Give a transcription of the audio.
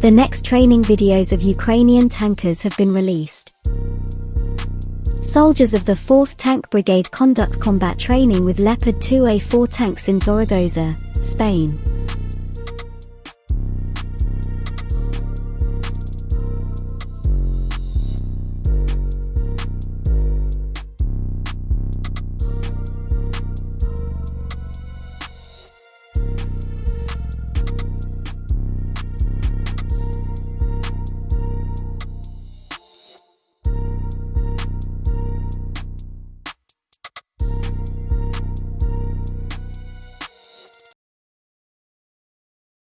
The next training videos of Ukrainian tankers have been released. Soldiers of the 4th Tank Brigade conduct combat training with Leopard 2A4 tanks in Zaragoza, Spain.